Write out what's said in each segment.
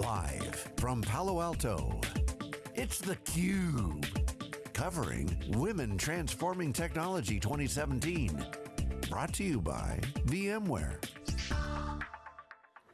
Live from Palo Alto, it's theCUBE. Covering Women Transforming Technology 2017. Brought to you by VMware.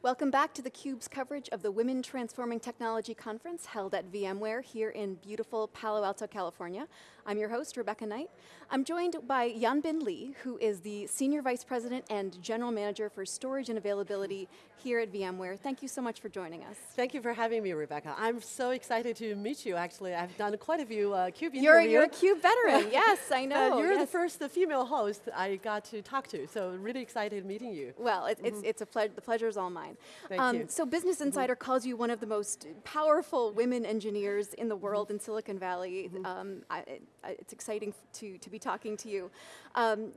Welcome back to theCUBE's coverage of the Women Transforming Technology Conference held at VMware here in beautiful Palo Alto, California. I'm your host, Rebecca Knight. I'm joined by Yanbing Li, who is the Senior Vice President and General Manager for Storage and Availability here at VMware. Thank you so much for joining us. Thank you for having me, Rebecca. I'm so excited to meet you, actually. I've done quite a few uh, CUBE you're, interviews. You're a CUBE veteran, yes, I know. Uh, you're yes. the first the female host I got to talk to, so really excited meeting you. Well, it, mm -hmm. it's, it's a ple the pleasure is all mine. Thank um, you. So Business mm-hmm. Insider mm -hmm. calls you one of the most powerful women engineers in the world mm -hmm. in Silicon Valley. Mm-hmm. Um, I, it's exciting to, to be talking to you. Um,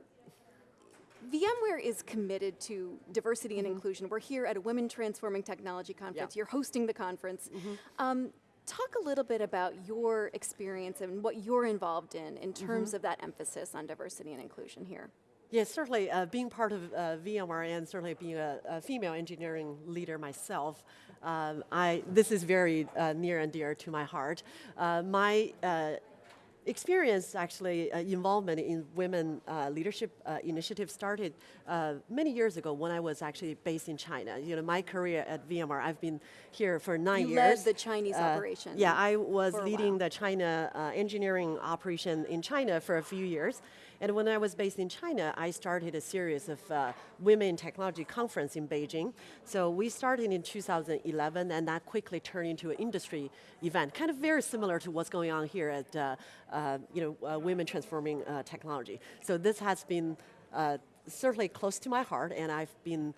VMware is committed to diversity and mm -hmm. inclusion. We're here at a Women Transforming Technology Conference. Yeah. You're hosting the conference. Mm -hmm. um, talk a little bit about your experience and what you're involved in in terms mm -hmm. of that emphasis on diversity and inclusion here. Yes, certainly uh, being part of uh, VMware and certainly being a, a female engineering leader myself, um, I, this is very uh, near and dear to my heart. Uh, my uh, experience actually uh, involvement in women uh, leadership uh, initiative started uh, many years ago when I was actually based in China. You know, my career at VMware, I've been here for nine you years. led the Chinese uh, operation. Yeah, I was leading the China uh, engineering operation in China for a few years. And when I was based in China, I started a series of women technology conference in Beijing. So we started in 2011 and that quickly turned into an industry event, kind of very similar to what's going on here at uh, you know, uh, women transforming uh, technology. So this has been uh, certainly close to my heart and I've been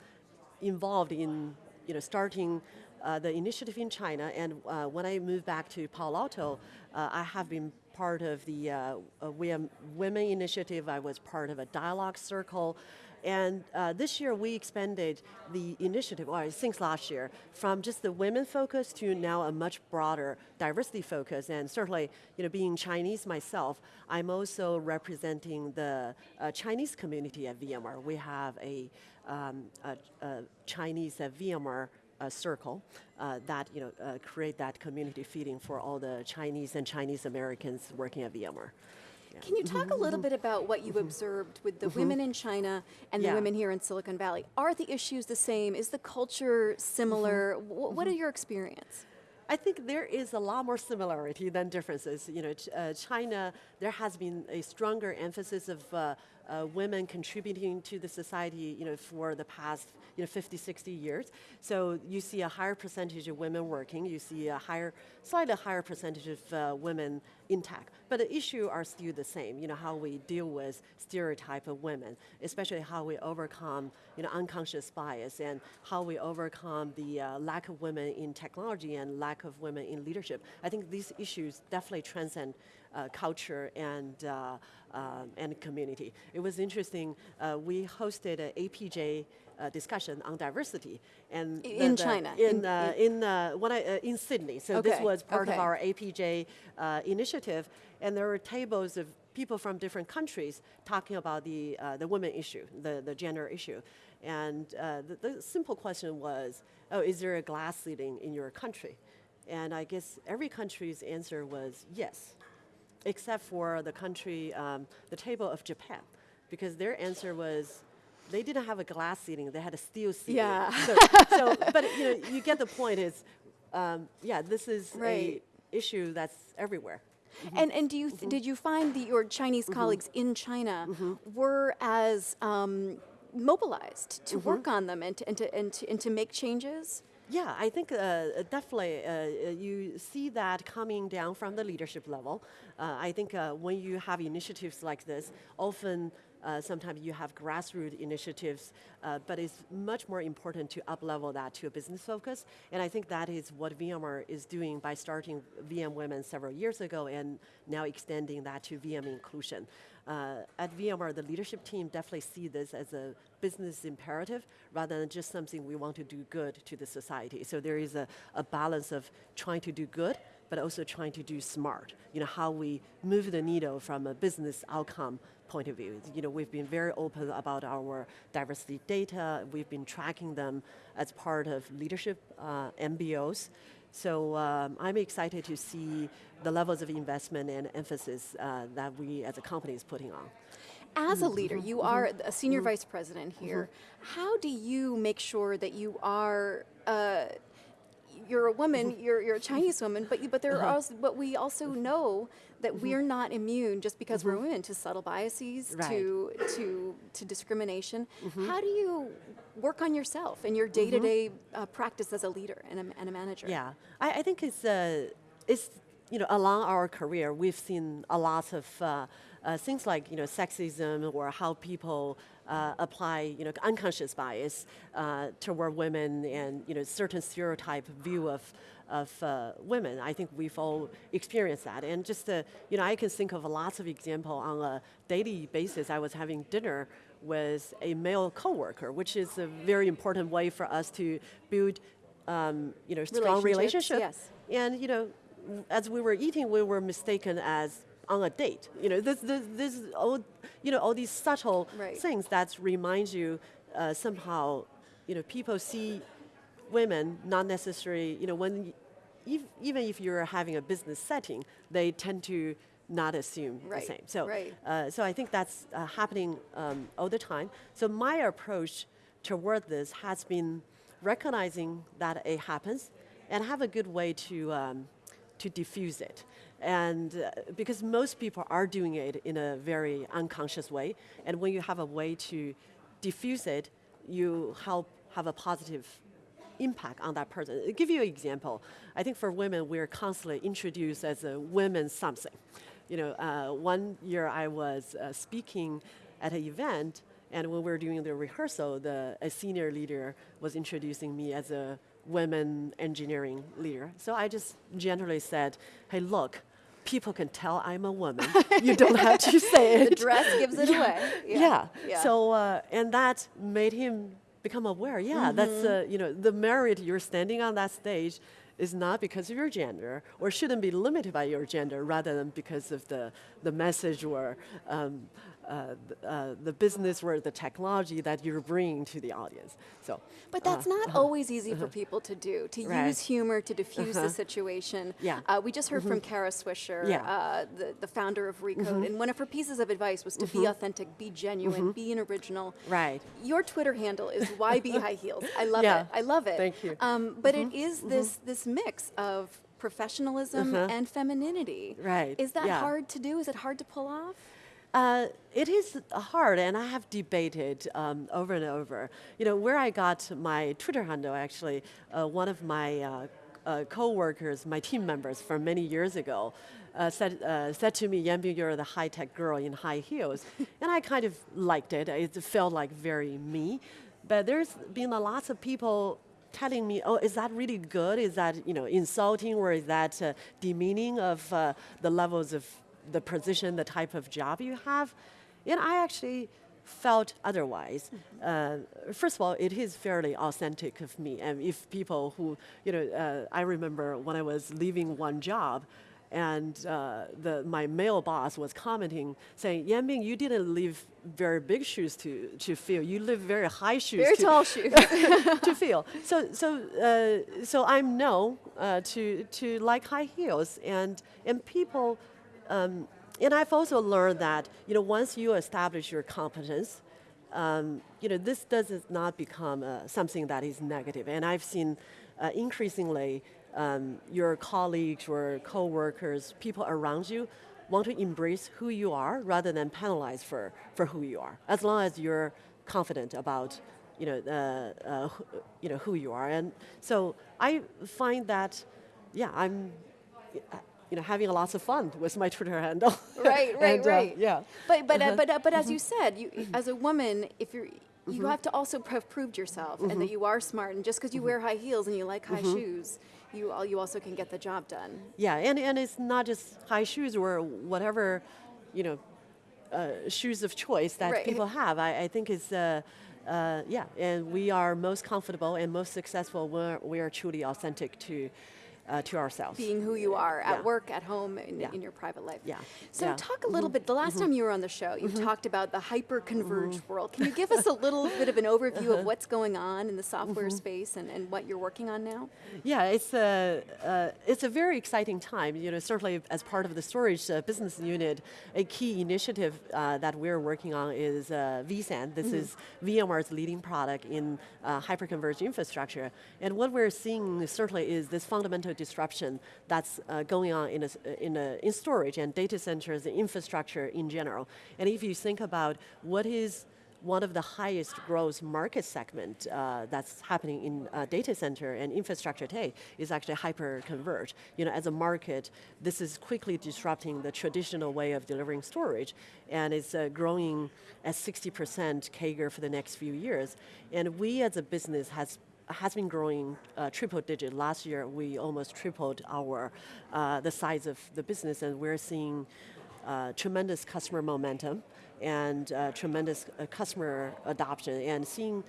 involved in you know, starting uh, the initiative in China and when I moved back to Palo Alto, I have been part of the Women Initiative, I was part of a dialogue circle, and uh, this year we expanded the initiative, or since last year, from just the women focus to now a much broader diversity focus. And certainly, you know, being Chinese myself, I'm also representing the uh, Chinese community at VMware. We have a, um, a, a Chinese at VMware uh, circle uh, that you know uh, create that community feeding for all the Chinese and Chinese Americans working at VMware. Can you talk a little bit about what you've observed with the women in China and yeah. the women here in Silicon Valley? Are the issues the same? Is the culture similar? what are your experience? I think there is a lot more similarity than differences. You know, uh, China, there has been a stronger emphasis of uh, uh, women contributing to the society you know, for the past you know, 50, 60 years. So you see a higher percentage of women working, you see a higher, slightly higher percentage of uh, women in tech. But the issue are still the same, you know, how we deal with stereotype of women, especially how we overcome you know, unconscious bias and how we overcome the uh, lack of women in technology and lack of women in leadership. I think these issues definitely transcend culture and, uh, uh, and community. It was interesting, uh, we hosted an APJ uh, discussion on diversity. and In the, China? In, in, uh, in, uh, when I, uh, in Sydney, so okay. this was part okay. of our APJ uh, initiative, and there were tables of people from different countries talking about the, uh, the women issue, the, the gender issue. And the, the simple question was, oh, is there a glass ceiling in your country? And I guess every country's answer was yes, except for the country, um, the table of Japan, because their answer was, they didn't have a glass seating, they had a steel seating. Yeah. So, so but you know, you get the point is, um, yeah, this is right. a issue that's everywhere. Mm -hmm. And, and do you mm -hmm. did you find that your Chinese mm -hmm. colleagues in China mm-hmm. were as um, mobilized to mm-hmm. work on them and to, and, to, and, to, and to make changes? Yeah, I think uh, definitely uh, you see that coming down from the leadership level. Uh, I think uh, when you have initiatives like this, often uh, sometimes you have grassroots initiatives, uh, but it's much more important to up-level that to a business focus. And I think that is what VMware is doing by starting VM Women several years ago and now extending that to VM Inclusion. Uh, at VMware, the leadership team definitely see this as a business imperative rather than just something we want to do good to the society. So there is a, a balance of trying to do good, but also trying to do smart. You know, how we move the needle from a business outcome point of view. You know, we've been very open about our diversity data. We've been tracking them as part of leadership uh, MBOs. So um, I'm excited to see the levels of investment and emphasis uh, that we as a company is putting on. As a leader, you are a senior vice president here. How do you make sure that you are uh, you're a woman, mm-hmm. you're, you're a Chinese woman, but you, but there are uh-huh. also, but we also mm-hmm. know that we're mm-hmm. not immune just because we're women to subtle biases, Right. to to to discrimination. How do you work on yourself and your day-to-day uh, practice as a leader and a, and a manager? Yeah, I, I think it's, uh, it's, you know, along our career, we've seen a lot of uh, uh, things like, you know, sexism or how people uh, apply, you know, unconscious bias uh, toward women and, you know, certain stereotype view of, of uh, women. I think we've all experienced that. And just, uh, you know, I can think of lots of example on a daily basis. I was having dinner with a male coworker, which is a very important way for us to build um, you know, strong Relationships, relationship. yes. And you know, as we were eating, we were mistaken as on a date. You know, this, this, this all, you know, all these subtle Right. things that remind you uh, somehow, you know, people see women not necessarily, you know, when, if, even if you're having a business setting, they tend to not assume Right, the same. So, right. uh, so I think that's uh, happening um, all the time. So my approach toward this has been recognizing that it happens and have a good way to, um, to diffuse it. And uh, because most people are doing it in a very unconscious way, and when you have a way to diffuse it, you help have a positive impact on that person. I'll give you an example. I think for women, we're constantly introduced as a women something. You know, uh, one year I was uh, speaking at an event, and when we were doing the rehearsal, the a senior leader was introducing me as a women engineering leader. So I just generally said, "Hey, look." People can tell I'm a woman. you don't have to say it. The dress gives it away. Yeah. Yeah. So uh, and that made him become aware. Yeah, that's uh, you know the merit you're standing on that stage is not because of your gender or shouldn't be limited by your gender rather than because of the the message or um, uh, uh, the business or the technology that you're bringing to the audience. So. But that's not always easy for people to do, to Right. use humor to diffuse the situation. Yeah. Uh, we just heard from Kara Swisher, Yeah. uh, the, the founder of Recode, and one of her pieces of advice was to be authentic, be genuine, be an original. Right. Your Twitter handle is YB High Heels. I love Yeah. it. I love it. Thank you. Um, but it is this this mix of professionalism and femininity. Right. Is that Yeah. hard to do? Is it hard to pull off? Uh, it is hard, and I have debated um, over and over. You know, where I got my Twitter handle, actually, uh, one of my uh, uh, co-workers, my team members from many years ago, uh, said, uh, said to me, Yanbing, you're the high-tech girl in high heels. and I kind of liked it. It felt like very me. But there's been a lots of people telling me, oh, is that really good? Is that, you know, insulting or is that uh, demeaning of uh, the levels of the position, the type of job you have. And I actually felt otherwise. Uh, first of all, it is fairly authentic of me. And if people who, you know, uh, I remember when I was leaving one job, and uh, the, my male boss was commenting, saying, Yanbing, you didn't leave very big shoes to, to fill. You live very high shoes Very to, tall shoes. to feel. So, so, uh, so I'm no uh, to to like high heels, and and people, um, and I've also learned that you know once you establish your competence, um, you know this does not become uh, something that is negative, negative. and I've seen uh, increasingly um, your colleagues or coworkers, people around you. Want to embrace who you are rather than penalize for, for who you are, as long as you're confident about you know, uh, uh, who- you know who you are. And so I find that, yeah, I'm, uh, you know, having lots of fun with my Twitter handle. right, right, And, uh, right. yeah. But but uh, but uh, but as you said, you as a woman, if you're you have to also have proved yourself and that you are smart. And just because you wear high heels and you like high shoes, you al- you also can get the job done. Yeah, and, and it's not just high shoes or whatever, you know, uh, shoes of choice that Right. people have. I, I think it's, uh, uh, yeah, and we are most comfortable and most successful when we are truly authentic to, uh, to ourselves. being who you are at Yeah. work, at home, in, Yeah. in your private life. Yeah. So Yeah. talk a little bit. The last time you were on the show, you talked about the hyper-converged world. Can you give us a little bit of an overview of what's going on in the software space and, and what you're working on now? Yeah, it's a uh, it's a very exciting time. You know, certainly as part of the storage uh, business unit, a key initiative uh, that we're working on is uh, vSAN. This is VMware's leading product in uh, hyperconverged infrastructure. And what we're seeing certainly is this fundamental disruption that's uh, going on in a, s- in a in storage and data centers and infrastructure in general. And if you think about what is one of the highest growth market segment uh, that's happening in uh, data center and infrastructure today is actually hyper-converged. You know, as a market, this is quickly disrupting the traditional way of delivering storage, and it's uh, growing at 60% CAGR for the next few years. And we as a business has has been growing uh, triple digit. Last year, we almost tripled our uh, the size of the business, and we're seeing uh, tremendous customer momentum and uh, tremendous uh, customer adoption. And seeing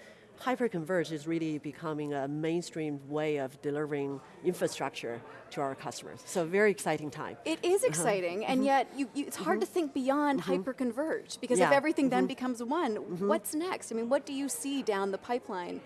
hyperconverged is really becoming a mainstream way of delivering infrastructure to our customers. So very exciting time. It is Uh-huh. exciting, and mm-hmm. yet you, you, it's hard to mm-hmm. think beyond mm-hmm. hyper-converged because if Yeah. everything then becomes one, what's next? I mean, what do you see down the pipeline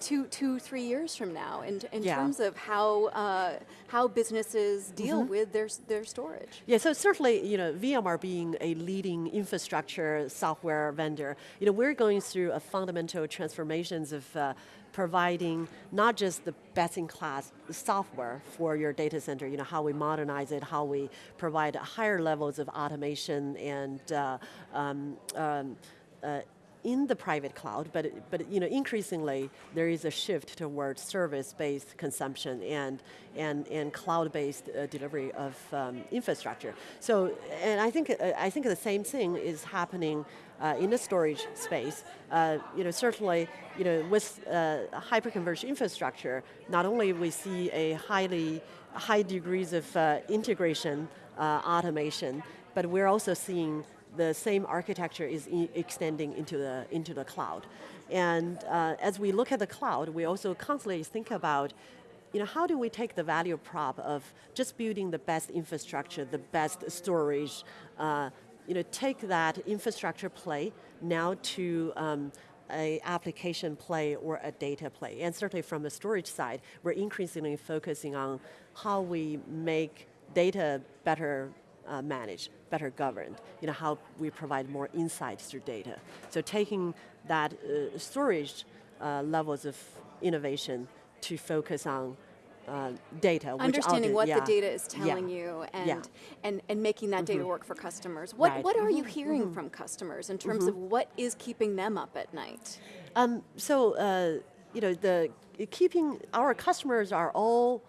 two, two, three years from now in, in Yeah. terms of how, uh, how businesses deal with their, their storage? Yeah, so certainly, you know, VMware being a leading infrastructure software vendor, you know, we're going through a fundamental transformations of uh, providing not just the best-in-class software for your data center, you know, how we modernize it, how we provide higher levels of automation and uh, um, um, uh, in the private cloud, but, but you know, increasingly there is a shift towards service-based consumption and, and, and cloud-based uh, delivery of um, infrastructure. So, and I think, uh, I think the same thing is happening uh, in the storage space. Uh, you know, certainly, you know, with uh, hyperconverged infrastructure, not only we see a highly, high degrees of uh, integration, automation, but we're also seeing the same architecture is extending into the, into the cloud. And uh, as we look at the cloud, we also constantly think about you know, how do we take the value prop of just building the best infrastructure, the best storage, uh, you know, take that infrastructure play now to um, a application play or a data play. And certainly from the storage side, we're increasingly focusing on how we make data better uh, managed, better governed. You know, how we provide more insights through data. So taking that uh, storage uh, levels of innovation to focus on uh, data. Understanding what yeah, the data is yeah, telling you and, yeah. and, and making that data work for customers. What, Right. what are you hearing from customers in terms of what is keeping them up at night? Um, so, uh, you know, the keeping our customers are all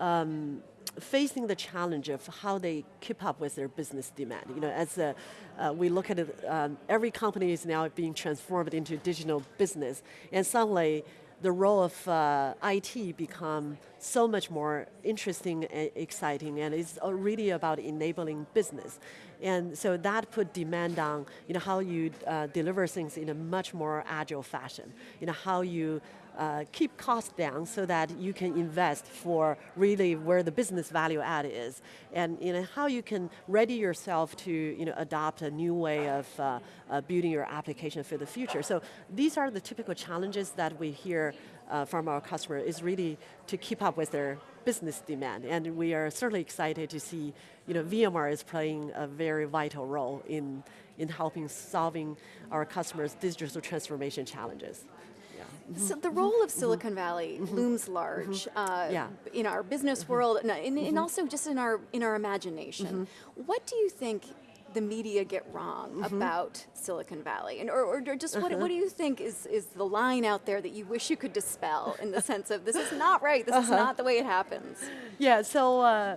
um, facing the challenge of how they keep up with their business demand. You know, as uh, uh, we look at it, um, every company is now being transformed into digital business, and suddenly the role of uh, IT become so much more interesting and exciting, and it's really about enabling business. And so that put demand on you know, how you uh, deliver things in a much more agile fashion. You know, how you uh, keep costs down so that you can invest for really where the business value add is. And you know, how you can ready yourself to you know, adopt a new way of uh, uh, building your application for the future. So these are the typical challenges that we hear uh, from our customer is really to keep up with their business demand. And we are certainly excited to see, you know, VMware is playing a very vital role in, in helping solving our customers' digital transformation challenges. So the role of Silicon Valley looms large mm-hmm. uh, Yeah. in our business mm-hmm. world and, and, and also just in our in our imagination. Mm-hmm. What do you think the media get wrong about Silicon Valley, and or, or just what, what uh-huh. do you think is is the line out there that you wish you could dispel in the sense of this is not right, this is uh-huh. not the way it happens. Yeah, so, uh,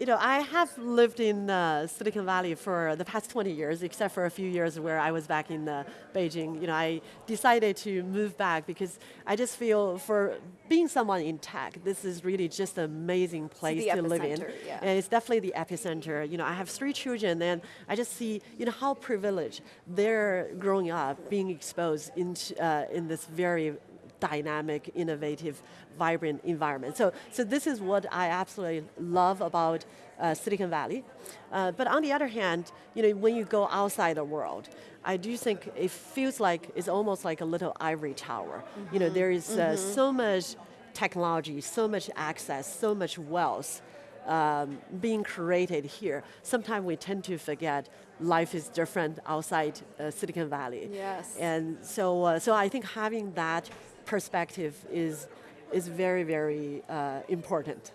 you know, I have lived in uh, Silicon Valley for the past 20 years, except for a few years where I was back in uh, Beijing. You know, I decided to move back because I just feel for being someone in tech, this is really just an amazing place to live in. yeah. And it's definitely the epicenter. You know, I have three children and I just see, you know, how privileged they're growing up, being exposed into, uh, in this very dynamic, innovative, vibrant environment. So, so this is what I absolutely love about uh, Silicon Valley. Uh, but on the other hand, you know, when you go outside the world, I do think it feels like it's almost like a little ivory tower. Mm -hmm. You know, there is uh, mm -hmm. so much technology, so much access, so much wealth um, being created here. Sometimes we tend to forget life is different outside uh, Silicon Valley. Yes. And so, uh, so I think having that perspective is, is very, very uh, important.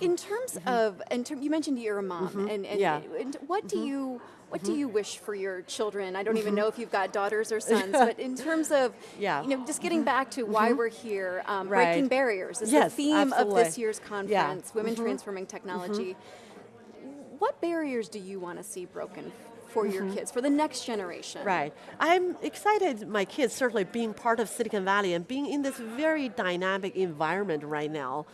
In terms mm -hmm. of, in term, you mentioned you're a mom, mm -hmm. and, and, yeah. and what do mm-hmm. you, what do you wish for your children? I don't even know if you've got daughters or sons, but in terms of, yeah. you know, just getting back to why we're here, um, right. breaking barriers is yes, the theme absolutely. of this year's conference, yeah. Women Transforming Technology. What barriers do you want to see broken for your kids, for the next generation. Right. I'm excited, my kids certainly being part of Silicon Valley and being in this very dynamic environment right now.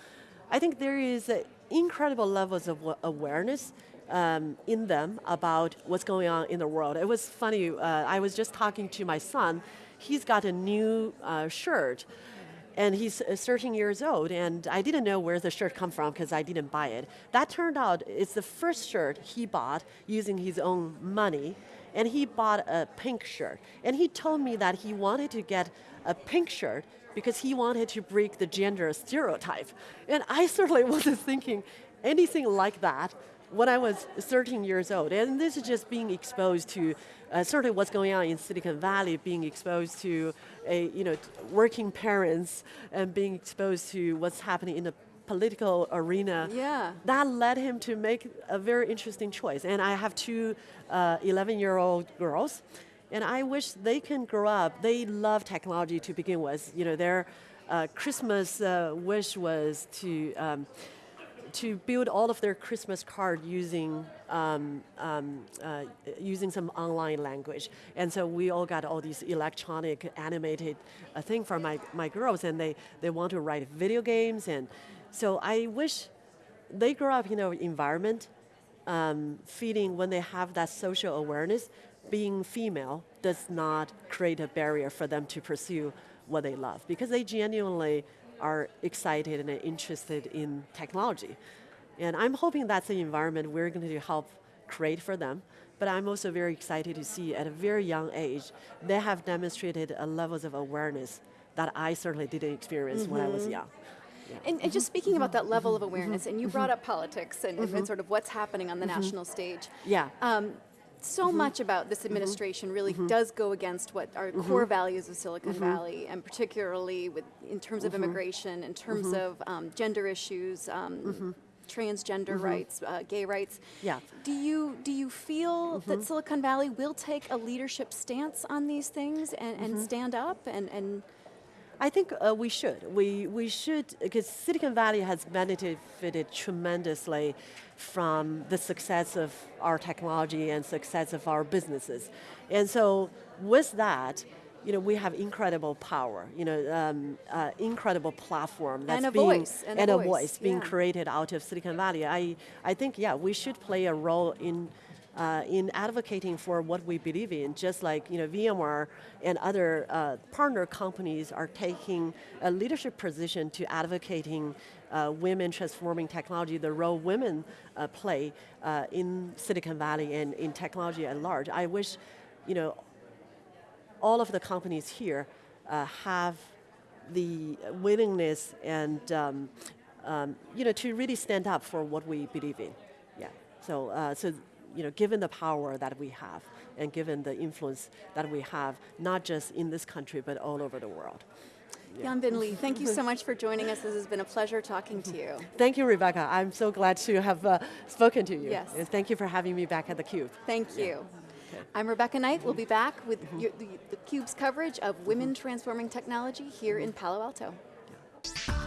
I think there is incredible levels of awareness um, in them about what's going on in the world. It was funny, uh, I was just talking to my son, he's got a new uh, shirt and he's uh, 13 years old, and I didn't know where the shirt come from because I didn't buy it. That turned out it's the first shirt he bought using his own money, and he bought a pink shirt. And he told me that he wanted to get a pink shirt because he wanted to break the gender stereotype. And I certainly wasn't thinking anything like that when I was 13 years old. And this is just being exposed to uh, certainly what's going on in Silicon Valley, being exposed to a, you know, working parents and being exposed to what's happening in the political arena. Yeah. That led him to make a very interesting choice. And I have two 11-year-old uh, girls, and I wish they can grow up. They love technology to begin with. You know, their uh, Christmas uh, wish was to um, to build all of their Christmas card using um, um, uh, using some online language. And so we all got all these electronic animated uh, thing for my, my girls and they, they want to write video games. And so I wish they grow up in an environment um, feeling when they have that social awareness, being female does not create a barrier for them to pursue what they love because they genuinely are excited and interested in technology. And I'm hoping that's the environment we're going to help create for them. But I'm also very excited to see at a very young age, they have demonstrated a levels of awareness that I certainly didn't experience mm -hmm. when I was mm-hmm. young. Yeah. And, and, just speaking about that level of awareness, and you brought up politics and, and, sort of what's happening on the national stage. Yeah. Um, so mm -hmm. much about this mm-hmm. administration mm -hmm. really mm -hmm. does go against what our mm-hmm. core values of Silicon mm-hmm. Valley, and particularly with in terms of immigration, in terms of um, gender issues, um, transgender rights, uh, gay rights. Yeah. Do you do you feel that Silicon Valley will take a leadership stance on these things and, and stand up and, and I think uh, we should. We, we should, because Silicon Valley has benefited tremendously from the success of our technology and success of our businesses. And so with that, you know, we have incredible power, you know, um, uh, incredible platform that's and being, voice, and, and a voice, voice being yeah. created out of Silicon Valley. I, I think, yeah, we should play a role in uh, in advocating for what we believe in, just like you know, VMware and other uh, partner companies are taking a leadership position to advocating uh, women transforming technology, the role women uh, play uh, in Silicon Valley and in technology at large. I wish you know, all of the companies here uh, have the willingness and um, um, you know, to really stand up for what we believe in. Yeah, so, so you know, given the power that we have and given the influence that we have, not just in this country, but all over the world. Yeah. Yanbing Li, thank you so much for joining us. This has been a pleasure talking to you. Thank you, Rebecca. I'm so glad to have uh, spoken to you. Yes. And thank you for having me back at theCUBE. Thank you. Yeah. Okay. I'm Rebecca Knight. We'll be back with mm -hmm. your, the, the CUBE's coverage of women transforming technology here in Palo Alto. Yeah.